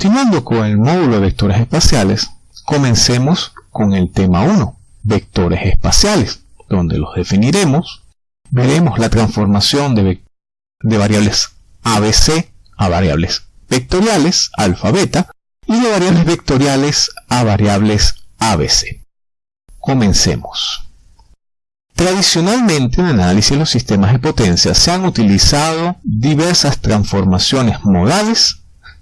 Continuando con el módulo de vectores espaciales, comencemos con el tema 1, vectores espaciales, donde los definiremos. Veremos la transformación de, variables ABC a variables vectoriales, alfa, beta, y de variables vectoriales a variables ABC. Comencemos. Tradicionalmente en el análisis de los sistemas de potencia se han utilizado diversas transformaciones modales,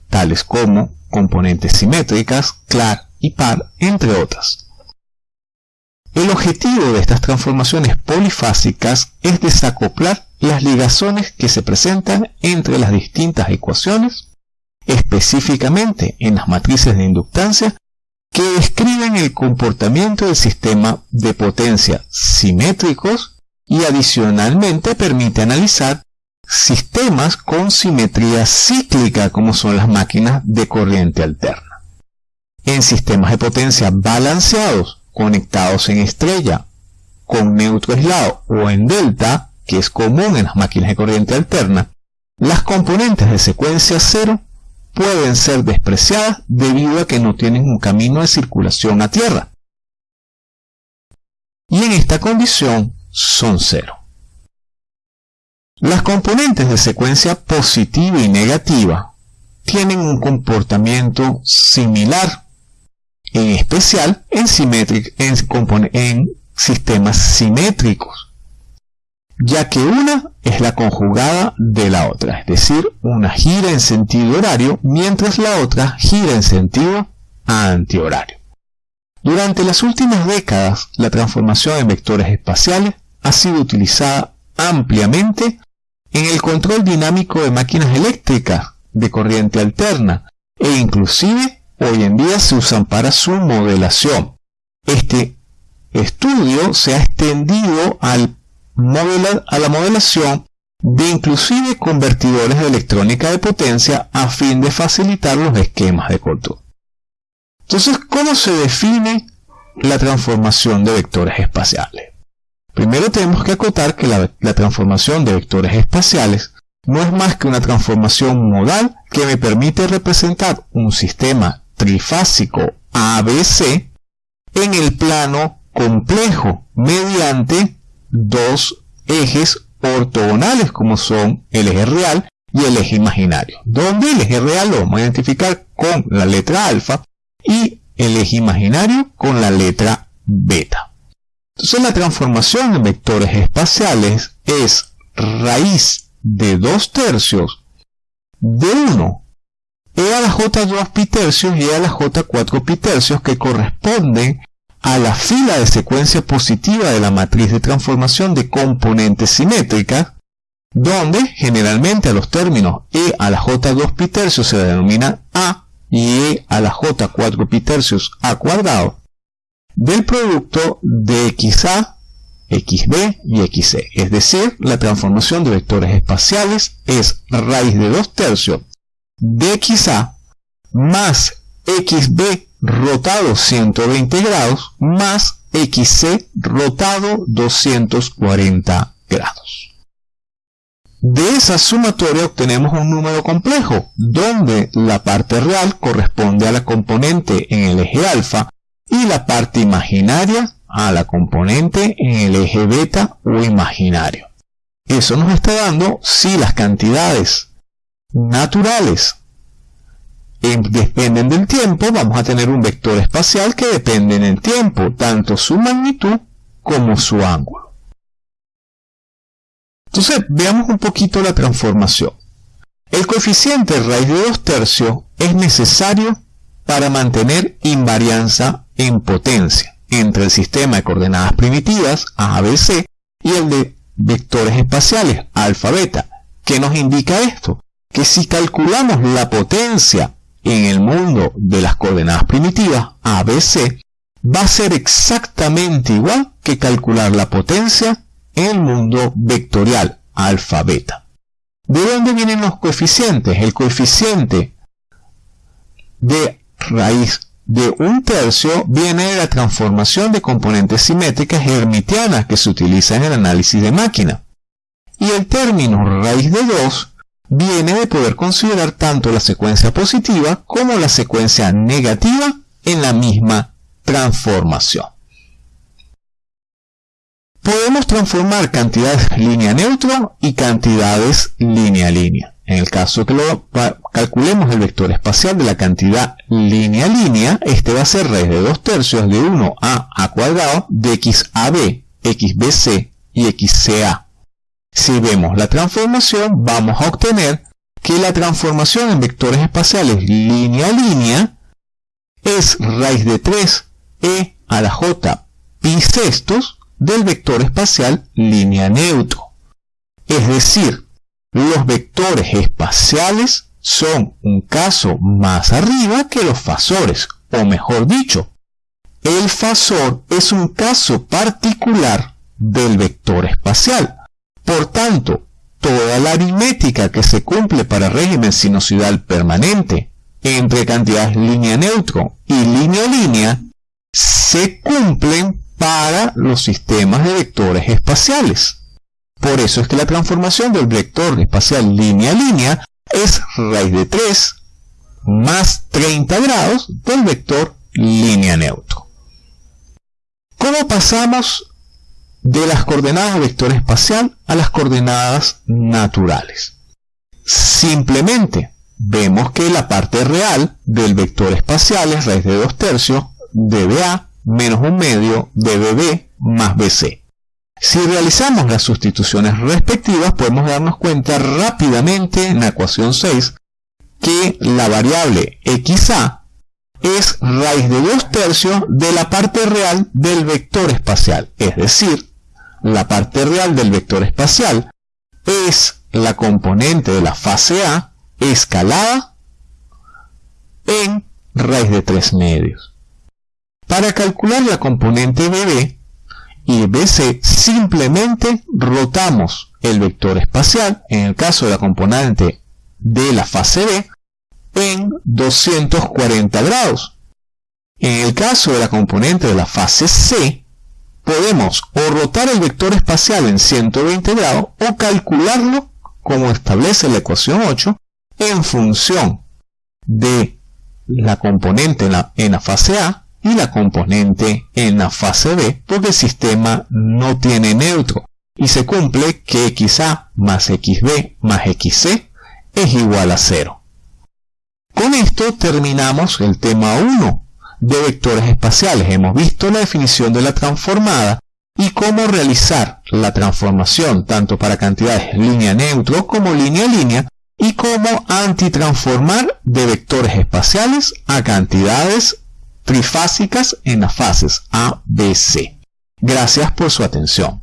tales como componentes simétricas, clar y par, entre otras. El objetivo de estas transformaciones polifásicas es desacoplar las ligazones que se presentan entre las distintas ecuaciones, específicamente en las matrices de inductancia que describen el comportamiento del sistema de potencia simétricos y adicionalmente permite analizar sistemas con simetría cíclica como son las máquinas de corriente alterna. En sistemas de potencia balanceados, conectados en estrella, con neutro aislado o en delta, que es común en las máquinas de corriente alterna, las componentes de secuencia cero pueden ser despreciadas debido a que no tienen un camino de circulación a tierra. Y en esta condición son cero. Las componentes de secuencia positiva y negativa tienen un comportamiento similar, en especial en, sistemas simétricos ya que una es la conjugada de la otra, es decir, una gira en sentido horario, mientras la otra gira en sentido antihorario. Durante las últimas décadas, la transformación en vectores espaciales ha sido utilizada ampliamente en el control dinámico de máquinas eléctricas de corriente alterna e inclusive hoy en día se usan para su modelación. Este estudio se ha extendido a la modelación de inclusive convertidores de electrónica de potencia a fin de facilitar los esquemas de control. Entonces, ¿cómo se define la transformación de vectores espaciales? Primero tenemos que acotar que la, transformación de vectores espaciales no es más que una transformación modal que me permite representar un sistema trifásico ABC en el plano complejo mediante dos ejes ortogonales como son el eje real y el eje imaginario, donde el eje real lo vamos a identificar con la letra alfa y el eje imaginario con la letra beta. Entonces la transformación en vectores espaciales es raíz de 2 tercios de 1 e a la j2 pi tercios y e a la j4 pi tercios que corresponden a la fila de secuencia positiva de la matriz de transformación de componentes simétricas, donde generalmente a los términos e a la j2 pi tercios se denomina a y e a la j4 pi tercios a cuadrado, del producto de xa, xb y xc. Es decir, la transformación de vectores espaciales es raíz de 2 tercios de xa más xb rotado 120 grados más XC rotado 240 grados. De esa sumatoria obtenemos un número complejo, donde la parte real corresponde a la componente en el eje alfa y la parte imaginaria a la componente en el eje beta o imaginario. Eso nos está dando si las cantidades naturales dependen del tiempo, vamos a tener un vector espacial que depende en el tiempo, tanto su magnitud como su ángulo. Entonces, veamos un poquito la transformación. El coeficiente raíz de 2 tercios es necesario para mantener invarianza en potencia entre el sistema de coordenadas primitivas, ABC, y el de vectores espaciales, alfa, beta. ¿Qué nos indica esto? Que si calculamos la potencia en el mundo de las coordenadas primitivas, ABC, va a ser exactamente igual que calcular la potencia en el mundo vectorial, alfa, beta. ¿De dónde vienen los coeficientes? El coeficiente de raíz de un tercio viene de la transformación de componentes simétricas hermitianas que se utiliza en el análisis de máquina. Y el término raíz de 2 viene de poder considerar tanto la secuencia positiva como la secuencia negativa en la misma transformación. Podemos transformar cantidades línea-neutro y cantidades línea-línea. En el caso que lo calculemos el vector espacial de la cantidad línea-línea, este va a ser raíz de 2 tercios de 1a a cuadrado de xab, xbc y xca. Si vemos la transformación, vamos a obtener que la transformación en vectores espaciales línea-línea es raíz de 3 e a la j pi sextos del vector espacial línea neutro. Es decir, los vectores espaciales son un caso más arriba que los fasores, o mejor dicho, el fasor es un caso particular del vector espacial. Por tanto, toda la aritmética que se cumple para régimen sinusoidal permanente entre cantidades línea neutro y línea línea se cumplen para los sistemas de vectores espaciales. Por eso es que la transformación del vector espacial línea-línea es raíz de 3 más 30 grados del vector línea neutro. ¿Cómo pasamos de las coordenadas de vector espacial a las coordenadas naturales? Simplemente vemos que la parte real del vector espacial es raíz de 2 tercios de BA menos un medio de BB más BC. Si realizamos las sustituciones respectivas, podemos darnos cuenta rápidamente en la ecuación 6 que la variable xa es raíz de 2 tercios de la parte real del vector espacial. Es decir, la parte real del vector espacial es la componente de la fase A escalada en raíz de 3 medios. Para calcular la componente BB, y BC simplemente rotamos el vector espacial, en el caso de la componente de la fase B, en 240 grados. En el caso de la componente de la fase C, podemos o rotar el vector espacial en 120 grados o calcularlo, como establece la ecuación 8, en función de la componente en la, en la fase A y la componente en la fase B porque el sistema no tiene neutro y se cumple que xa más xb más xc es igual a 0. Con esto terminamos el tema 1 de vectores espaciales. Hemos visto la definición de la transformada y cómo realizar la transformación tanto para cantidades línea neutro como línea línea y cómo antitransformar de vectores espaciales a cantidades trifásicas en las fases A, B, C. Gracias por su atención.